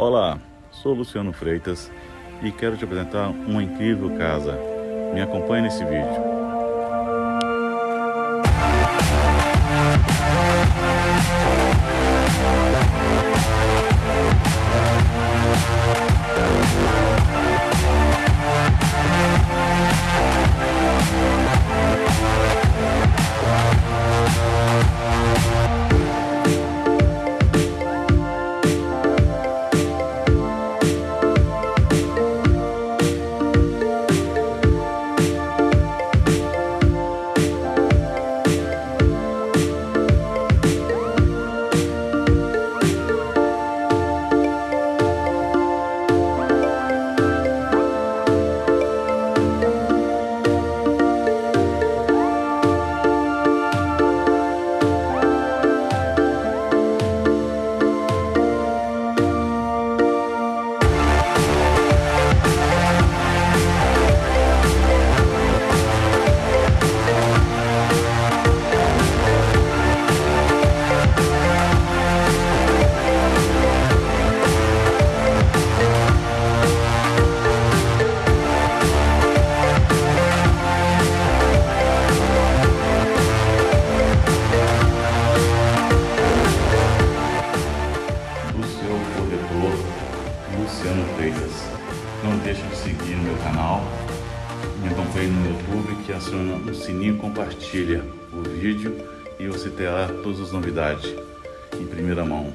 Olá, sou Luciano Freitas e quero te apresentar uma incrível casa. Me acompanhe nesse vídeo. Luciano Freitas. Não deixe de seguir meu canal, me acompanhe no YouTube, que aciona o sininho e compartilha o vídeo e você terá todas as novidades em primeira mão.